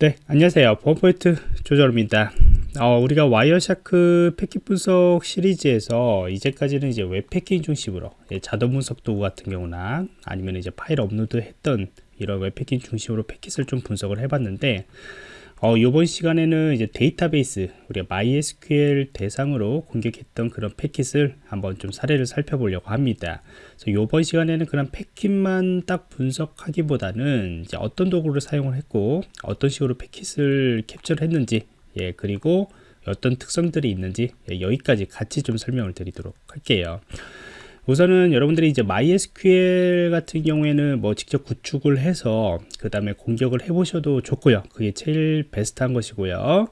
네 안녕하세요. 보안프로젝트 조정원입니다. 어, 우리가 Wireshark 패킷 분석 시리즈에서 이제까지는 이제 웹 해킹 중심으로 자동 분석 도구 같은 경우나 아니면 이제 파일 업로드 했던 이런 웹 해킹 중심으로 패킷을 좀 분석을 해봤는데 어, 이번 시간에는 이제 데이터베이스 우리가 MySQL 대상으로 공격했던 그런 패킷을 한번 좀 사례를 살펴보려고 합니다. 그래서 이번 시간에는 그런 패킷만 딱 분석하기보다는 이제 어떤 도구를 사용을 했고 어떤 식으로 패킷을 캡처를 했는지 예 그리고 어떤 특성들이 있는지 예, 여기까지 같이 좀 설명을 드리도록 할게요. 우선은 여러분들이 이제 MySQL 같은 경우에는 뭐 직접 구축을 해서 그 다음에 공격을 해 보셔도 좋고요. 그게 제일 베스트한 것이고요.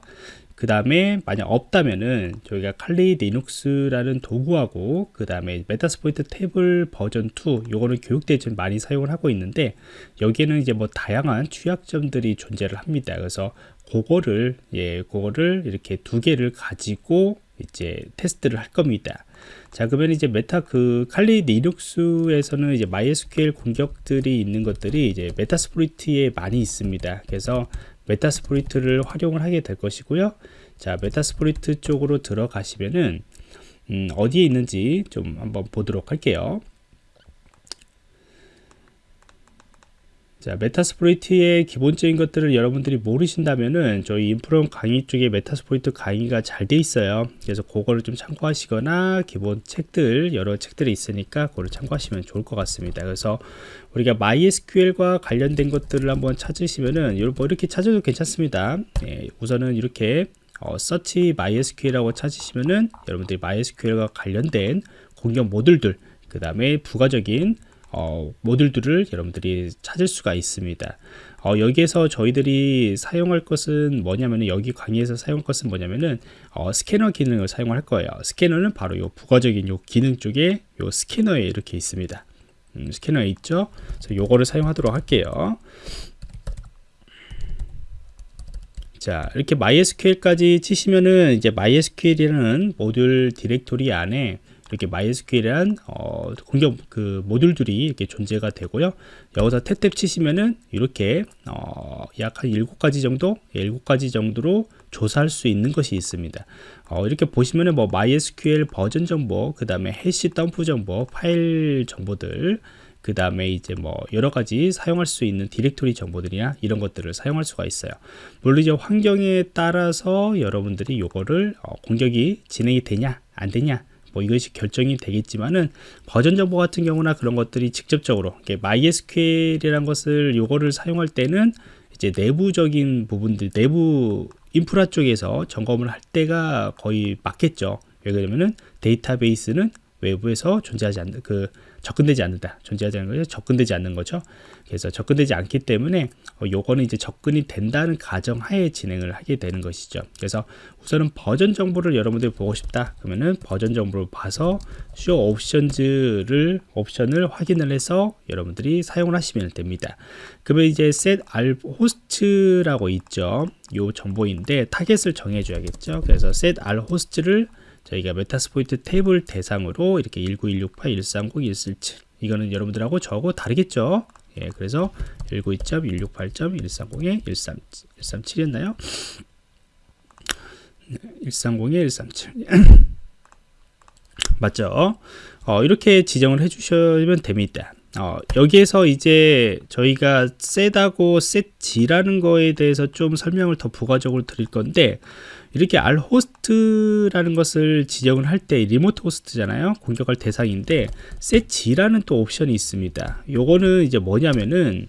그 다음에 만약 없다면은 저희가 칼리 리눅스라는 도구하고 그 다음에 Metasploitable 버전 2 요거는 교육 때 좀 많이 사용을 하고 있는데 여기에는 이제 뭐 다양한 취약점들이 존재를 합니다. 그래서 그거를 예 그거를 이렇게 두 개를 가지고 이제 테스트를 할 겁니다. 자, 그러면 이제 메타 그 칼리 리눅스에서는 이제 MySQL 공격들이 있는 것들이 이제 Metasploit에 많이 있습니다. 그래서 Metasploit를 활용을 하게 될 것이고요. 자, Metasploit 쪽으로 들어가시면은 음, 어디에 있는지 좀 한번 보도록 할게요. 자, Metasploit의 기본적인 것들을 여러분들이 모르신다면은 저희 인프런 강의 쪽에 Metasploit 강의가 잘 돼 있어요. 그래서 그거를 좀 참고하시거나 기본 책들 여러 책들이 있으니까 그거를 참고하시면 좋을 것 같습니다. 그래서 우리가 MySQL과 관련된 것들을 한번 찾으시면은 뭐 이렇게 찾아도 괜찮습니다. 예, 우선은 이렇게 어, 서치 MySQL이라고 찾으시면은 여러분들이 MySQL과 관련된 공격 모듈들 그 다음에 부가적인 어, 모듈들을 여러분들이 찾을 수가 있습니다. 어, 여기에서 저희들이 사용할 것은 뭐냐면은 여기 강의에서 사용할 것은 뭐냐면은 어, 스캐너 기능을 사용할 거예요. 스캐너는 바로 요 부가적인 요 기능 쪽에 요 스캐너에 이렇게 있습니다. 음, 스캐너에 있죠. 그래서 요거를 사용하도록 할게요. 자 이렇게 MySQL까지 치시면은 이제 MySQL이라는 모듈 디렉토리 안에 이렇게 MySQL이란 어, 공격 그 모듈들이 이렇게 존재가 되고요. 여기서 탭탭 치시면은 이렇게 어, 약 한 7가지 정도, 7가지 정도로 조사할 수 있는 것이 있습니다. 어, 이렇게 보시면은 뭐 MySQL 버전 정보, 그 다음에 해시 덤프 정보, 파일 정보들, 그 다음에 이제 뭐 여러 가지 사용할 수 있는 디렉토리 정보들이나 이런 것들을 사용할 수가 있어요. 물론 이제 환경에 따라서 여러분들이 요거를 어, 공격이 진행이 되냐 안 되냐 뭐 이것이 결정이 되겠지만은 버전 정보 같은 경우나 그런 것들이 직접적으로 MySQL이란 것을 요거를 사용할 때는 이제 내부적인 부분들 내부 인프라 쪽에서 점검을 할 때가 거의 맞겠죠. 왜 그러면은 데이터베이스는 외부에서 존재하지 않는 그 접근되지 않는다. 존재하지 않는 거죠 접근되지 않는 거죠. 그래서 접근되지 않기 때문에 어, 요거는 이제 접근이 된다는 가정하에 진행을 하게 되는 것이죠. 그래서 우선은 버전 정보를 여러분들이 보고 싶다 그러면은 버전 정보를 봐서 show options를 옵션을 확인을 해서 여러분들이 사용을 하시면 됩니다. 그러면 이제 set rhost라고 있죠. 요 정보인데 타겟을 정해 줘야겠죠. 그래서 set rhost를 저희가 Metasploitable 대상으로 이렇게 19168, 130, 147 이거는 여러분들하고 저하고 다르겠죠 예, 그래서 192.168.130에 137이었나요? 130에 137 맞죠? 어, 이렇게 지정을 해주시면 됩니다. 어, 여기에서 이제 저희가 셋하고 셋지라는 거에 대해서 좀 설명을 더 부가적으로 드릴 건데 이렇게 r 호스트라는 것을 지정을 할 때 리모트 호스트잖아요. 공격할 대상인데 setg라는 또 옵션이 있습니다. 요거는 이제 뭐냐면은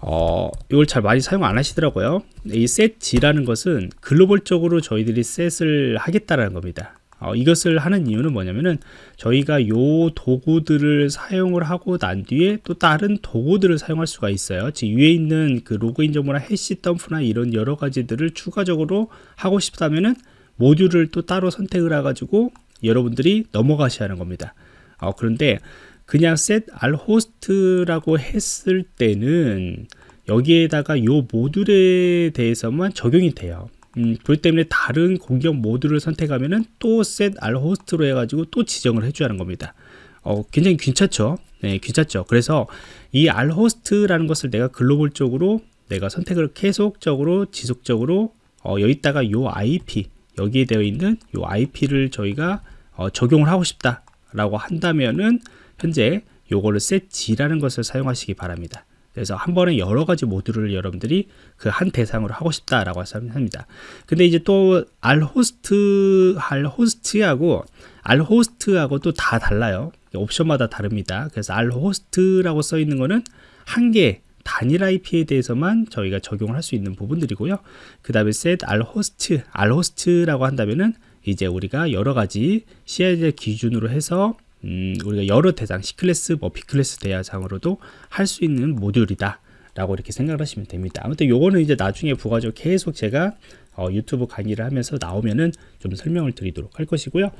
어, 이걸 잘 많이 사용 안 하시더라고요. 이 setg라는 것은 글로벌적으로 저희들이 셋을 하겠다라는 겁니다 어, 이것을 하는 이유는 뭐냐면은 저희가 요 도구들을 사용을 하고 난 뒤에 또 다른 도구들을 사용할 수가 있어요. 즉 위에 있는 그 로그인 정보나 해시 덤프나 이런 여러 가지들을 추가적으로 하고 싶다면은 모듈을 또 따로 선택을 해 가지고 여러분들이 넘어가셔야 하는 겁니다. 어, 그런데 그냥 set r host라고 했을 때는 여기에다가 요 모듈에 대해서만 적용이 돼요 음, 그렇기 때문에 다른 공격 모드를 선택하면은 또 set r host로 해가지고 또 지정을 해줘야 하는 겁니다. 어, 굉장히 귀찮죠. 네, 귀찮죠. 그래서 이 r host라는 것을 내가 글로벌적으로 내가 선택을 계속적으로 지속적으로 어, 여기다가 요 IP 여기에 되어 있는 요 IP를 저희가 어, 적용을 하고 싶다라고 한다면은 현재 요거를 setG라는 것을 사용하시기 바랍니다. 그래서 한 번에 여러 가지 모듈을 여러분들이 그 한 대상으로 하고 싶다라고 합니다. 근데 이제 또 알호스트 알호스트하고 알호스트하고 또 다 달라요. 옵션마다 다릅니다. 그래서 알호스트라고 써 있는 거는 한개 단일 IP에 대해서만 저희가 적용을 할 수 있는 부분들이고요. 그 다음에 set alhost, alhost라고 한다면은 이제 우리가 여러 가지 CID 기준으로 해서 음, 우리가 여러 대상, C클래스, 뭐 B클래스 대상으로도 할 수 있는 모듈이다. 라고 이렇게 생각을 하시면 됩니다. 아무튼 요거는 이제 나중에 부가적으로 계속 제가 어, 유튜브 강의를 하면서 나오면은 좀 설명을 드리도록 할 것이고요.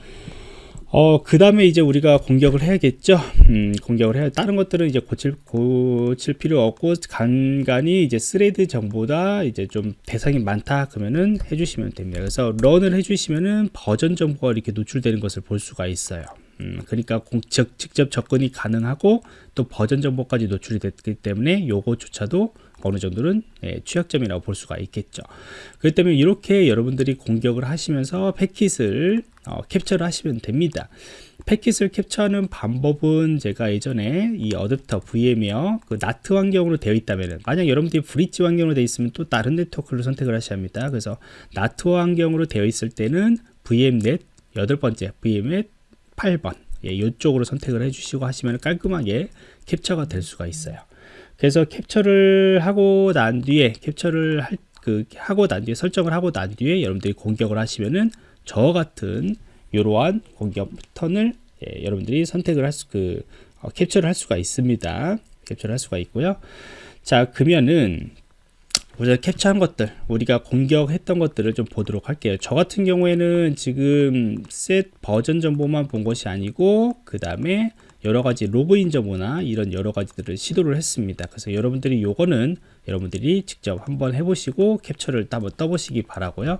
어, 그 다음에 이제 우리가 공격을 해야겠죠. 음, 공격을 해야, 다른 것들은 이제 고칠, 고칠 필요 없고, 간간히 이제 스레드 정보다 이제 좀 대상이 많다. 그러면은 해주시면 됩니다. 그래서 run을 해주시면은 버전 정보가 이렇게 노출되는 것을 볼 수가 있어요. 음, 그러니까 공, 즉, 직접 접근이 가능하고 또 버전 정보까지 노출이 됐기 때문에 요거조차도 어느 정도는 예, 취약점이라고 볼 수가 있겠죠. 그렇기 때문에 이렇게 여러분들이 공격을 하시면서 패킷을 어, 캡처를 하시면 됩니다. 패킷을 캡처하는 방법은 제가 예전에 이 어댑터 VM이요 그 나트 환경으로 되어 있다면 만약 여러분들이 브릿지 환경으로 되어 있으면 또 다른 네트워크를 선택을 하셔야 합니다. 그래서 나트 환경으로 되어 있을 때는 VM넷 여덟 번째 VM넷 8번 예, 이쪽으로 선택을 해주시고 하시면 깔끔하게 캡처가 될 수가 있어요. 그래서 capture를 하고 난 뒤에 캡처를 할, 그, 하고 난 뒤에 설정을 하고 난 뒤에 여러분들이 공격을 하시면은 저 같은 이러한 공격 패턴을 예, 여러분들이 선택을 할 수, 그, 어, 캡처를 할 수가 있습니다. 캡처를 할 수가 있고요. 자, 그러면은 우리가 캡처한 것들, 우리가 공격했던 것들을 좀 보도록 할게요. 저 같은 경우에는 지금 셋 버전 정보만 본 것이 아니고, 그 다음에 여러 가지 로그인 정보나 이런 여러 가지들을 시도를 했습니다. 그래서 여러분들이 요거는 여러분들이 직접 한번 해보시고 캡처를 한번 떠보시기 바라고요.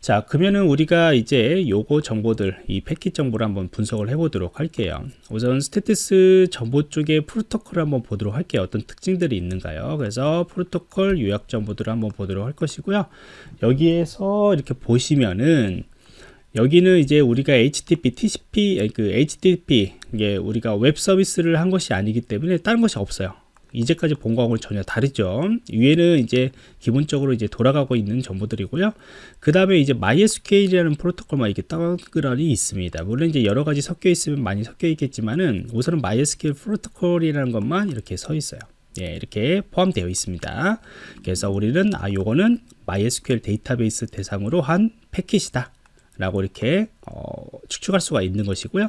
자 그러면은 우리가 이제 요거 정보들 이 패킷 정보를 한번 분석을 해 보도록 할게요. 우선 statistics 정보 쪽에 프로토콜을 한번 보도록 할게요. 어떤 특징들이 있는가요? 그래서 프로토콜 요약 정보들을 한번 보도록 할 것이고요. 여기에서 이렇게 보시면은 여기는 이제 우리가 HTTP, TCP, 그 HTTP 이게 우리가 웹 서비스를 한 것이 아니기 때문에 다른 것이 없어요. 이제까지 본 거하고는 전혀 다르죠. 위에는 이제 기본적으로 이제 돌아가고 있는 정보들이고요. 그 다음에 이제 MySQL이라는 프로토콜만 이렇게 떠그러니 있습니다. 물론 이제 여러 가지 섞여 있으면 많이 섞여 있겠지만은 우선은 MySQL 프로토콜이라는 것만 이렇게 서 있어요. 예, 이렇게 포함되어 있습니다. 그래서 우리는 아 요거는 MySQL 데이터베이스 대상으로 한 패킷이다. 라고 이렇게 어, 추측할 수가 있는 것이고요.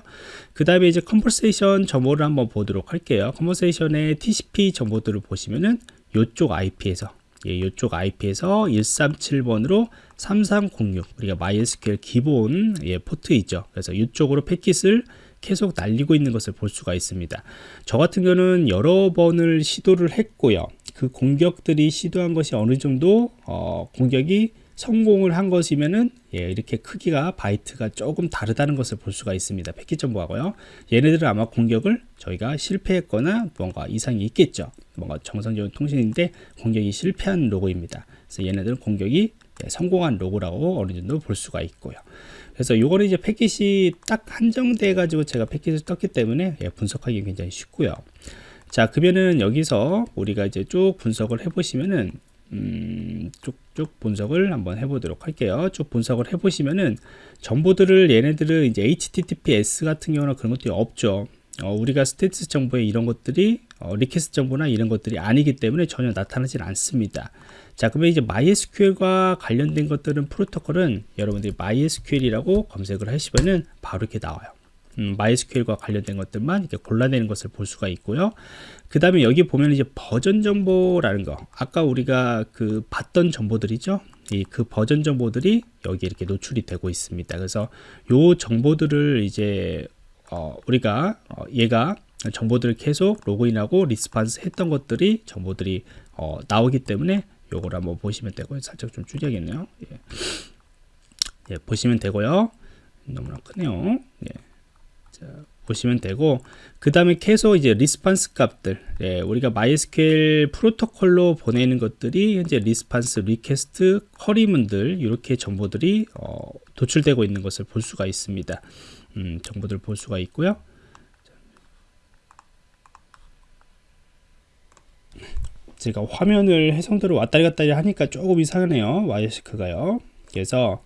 그 다음에 이제 conversation 정보를 한번 보도록 할게요. conversation의 TCP 정보들을 보시면은 이쪽 IP에서 예, 이쪽 IP에서 137번으로 3306 우리가 MySQL 기본 예, 포트이죠. 그래서 이쪽으로 패킷을 계속 날리고 있는 것을 볼 수가 있습니다. 저 같은 경우는 여러 번을 시도를 했고요. 그 공격들이 시도한 것이 어느 정도 어, 공격이 성공을 한 것이면은 예, 이렇게 크기가 바이트가 조금 다르다는 것을 볼 수가 있습니다. 패킷 정보하고요. 얘네들은 아마 공격을 저희가 실패했거나 뭔가 이상이 있겠죠. 뭔가 정상적인 통신인데 공격이 실패한 로고입니다. 그래서 얘네들은 공격이 예, 성공한 로고라고 어느 정도 볼 수가 있고요. 그래서 이거는 이제 패킷이 딱 한정돼 가지고 제가 패킷을 떴기 때문에 예, 분석하기 굉장히 쉽고요. 자 그러면은 여기서 우리가 이제 쭉 분석을 해 보시면은 음, 쭉쭉 분석을 한번 해보도록 할게요. 쭉 분석을 해보시면은 정보들을 얘네들은 이제 HTTPS 같은 경우는 그런 것들이 없죠. 어, 우리가 statistics 정보에 이런 것들이 어, request 정보나 이런 것들이 아니기 때문에 전혀 나타나질 않습니다. 자, 그러면 이제 MySQL과 관련된 것들은 프로토콜은 여러분들이 MySQL이라고 검색을 하시면은 바로 이렇게 나와요. 음, MySQL과 관련된 것들만 이렇게 골라내는 것을 볼 수가 있고요. 그 다음에 여기 보면 이제 버전 정보라는 거. 아까 우리가 그 봤던 정보들이죠? 이 그 버전 정보들이 여기 이렇게 노출이 되고 있습니다. 그래서 요 정보들을 이제 어 우리가 어 얘가 정보들을 계속 로그인하고 response 했던 것들이 정보들이 어 나오기 때문에 요걸 한번 보시면 되고요. 살짝 좀 줄여야겠네요. 예. 예, 보시면 되고요. 너무나 크네요. 예. 자, 보시면 되고 그 다음에 계속 이제 response 값들 예, 우리가 MySQL 프로토콜로 보내는 것들이 현재 response, request, 쿼리문들 이렇게 정보들이 어, 도출되고 있는 것을 볼 수가 있습니다. 음, 정보들 볼 수가 있고요. 제가 화면을 해상도로 왔다리 갔다리 하니까 조금 이상하네요. 와이시크가요. 그래서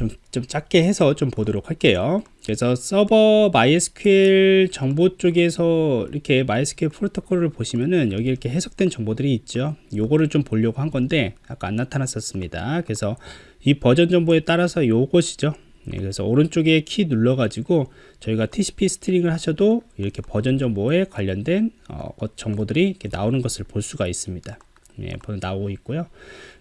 좀, 좀 작게 해서 좀 보도록 할게요. 그래서 서버 MySQL 정보 쪽에서 이렇게 MySQL 프로토콜을 보시면은 여기 이렇게 해석된 정보들이 있죠. 요거를 좀 보려고 한 건데 아까 안 나타났었습니다. 그래서 이 버전 정보에 따라서 요것이죠. 네, 그래서 오른쪽에 키 눌러 가지고 저희가 TCP stream을 하셔도 이렇게 버전 정보에 관련된 어, 정보들이 이렇게 나오는 것을 볼 수가 있습니다. 예, 나오고 있고요.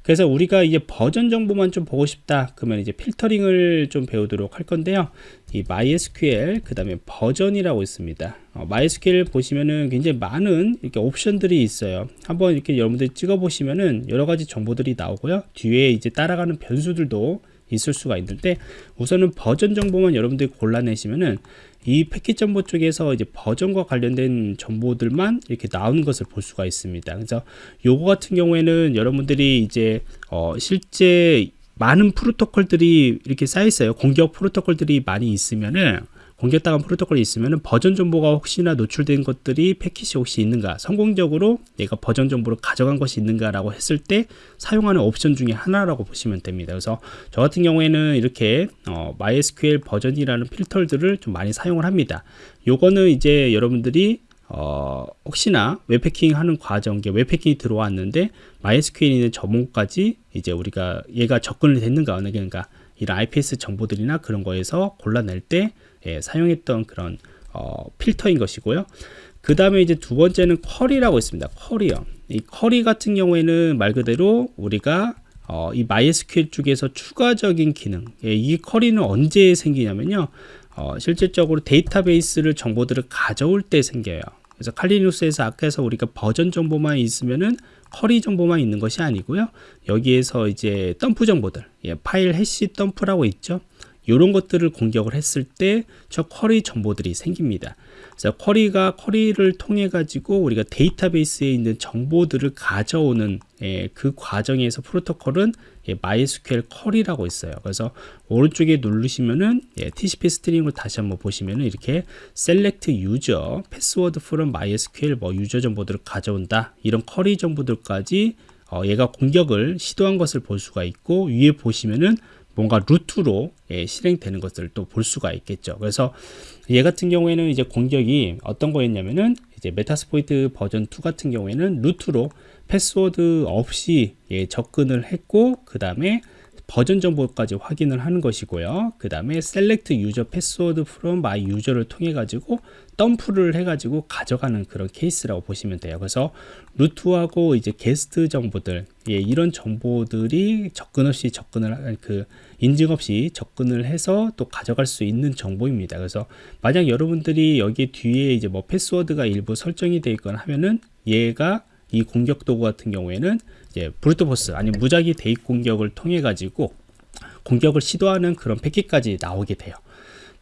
그래서 우리가 이제 버전 정보만 좀 보고 싶다. 그러면 이제 필터링을 좀 배우도록 할 건데요. 이 MySQL 그 다음에 버전이라고 있습니다. 어, MySQL 보시면은 굉장히 많은 이렇게 옵션들이 있어요. 한번 이렇게 여러분들 찍어 보시면은 여러 가지 정보들이 나오고요. 뒤에 이제 따라가는 변수들도 있을 수가 있는데 우선은 버전 정보만 여러분들이 골라내시면은 이 패킷 정보 쪽에서 이제 버전과 관련된 정보들만 이렇게 나오는 것을 볼 수가 있습니다. 그래서 요거 같은 경우에는 여러분들이 이제 어 실제 많은 프로토콜들이 이렇게 쌓여 있어요. 공격 프로토콜들이 많이 있으면은 공격당한 프로토콜이 있으면 버전 정보가 혹시나 노출된 것들이 패킷이 혹시 있는가 성공적으로 내가 버전 정보를 가져간 것이 있는가 라고 했을 때 사용하는 옵션 중에 하나라고 보시면 됩니다. 그래서 저 같은 경우에는 이렇게 어, MySQL 버전이라는 필터들을 좀 많이 사용을 합니다. 요거는 이제 여러분들이 어, 혹시나 웹패킹 하는 과정, 웹패킹이 들어왔는데 MySQL에 있는 점호까지 이제 우리가 얘가 접근이 됐는가, 그러니까 이런 IPS 정보들이나 그런 거에서 골라낼 때 예, 사용했던 그런 어, 필터인 것이고요. 그 다음에 이제 두 번째는 쿼리라고 있습니다. 쿼리요. 이 쿼리 같은 경우에는 말 그대로 우리가 어, 이 MySQL 쪽에서 추가적인 기능, 예, 이 쿼리는 언제 생기냐면요. 어, 실질적으로 데이터베이스를 정보들을 가져올 때 생겨요. 그래서 칼리누스에서 아까에서 우리가 버전 정보만 있으면은 쿼리 정보만 있는 것이 아니고요. 여기에서 이제 덤프 정보들, 예, 파일 해시 덤프라고 있죠. 이런 것들을 공격을 했을 때 저 쿼리 정보들이 생깁니다. 그래서 쿼리가 쿼리를 통해 가지고 우리가 데이터베이스에 있는 정보들을 가져오는 예, 그 과정에서 프로토콜은 예, MySQL 쿼리라고 있어요. 그래서 오른쪽에 누르시면은 예, TCP stream을 다시 한번 보시면은 이렇게 select user, password from MySQL 뭐 유저 정보들을 가져온다 이런 쿼리 정보들까지 어, 얘가 공격을 시도한 것을 볼 수가 있고 위에 보시면은 뭔가 root로 예, 실행되는 것들을 또 볼 수가 있겠죠. 그래서 얘 같은 경우에는 이제 공격이 어떤 거였냐면은 이제 Metasploit 버전 2 같은 경우에는 root로 패스워드 없이 예, 접근을 했고 그 다음에 버전 정보까지 확인을 하는 것이고요. 그 다음에 select user password from my user를 통해 가지고 덤프를 해 가지고 가져가는 그런 케이스라고 보시면 돼요. 그래서 root하고 이제 게스트 정보들 예, 이런 정보들이 접근 없이 접근을 그 인증 없이 접근을 해서 또 가져갈 수 있는 정보입니다. 그래서 만약 여러분들이 여기 뒤에 이제 뭐 패스워드가 일부 설정이 되어 있거나 하면은 얘가 이 공격 도구 같은 경우에는 이제 brute force 아니 무작위 대입 공격을 통해 가지고 공격을 시도하는 그런 패킷까지 나오게 돼요.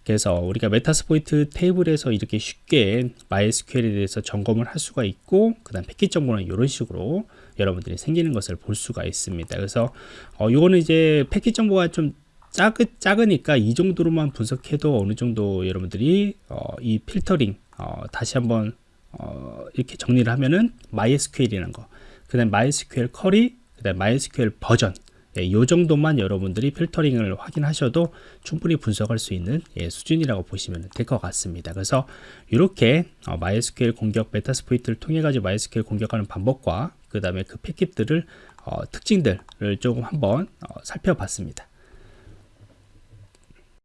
그래서 우리가 Metasploitable에서 이렇게 쉽게 MySQL에 대해서 점검을 할 수가 있고 그 다음 패킷 정보는 이런 식으로 여러분들이 생기는 것을 볼 수가 있습니다. 그래서 어, 요거는 이제 패킷 정보가 좀 작으, 작으니까 이 정도로만 분석해도 어느 정도 여러분들이 어, 이 필터링 어, 다시 한번 어, 이렇게 정리를 하면은 MySQL이라는 거, 그 다음 MySQL 쿼리, 그 다음 MySQL 버전 예, 이 정도만 여러분들이 필터링을 확인하셔도 충분히 분석할 수 있는 예, 수준이라고 보시면 될 것 같습니다. 그래서 이렇게 어, MySQL 공격 메타스포이트를 통해 가지고 MySQL 공격하는 방법과 그 다음에 그 패킷들을 어, 특징들을 조금 한번 어, 살펴봤습니다.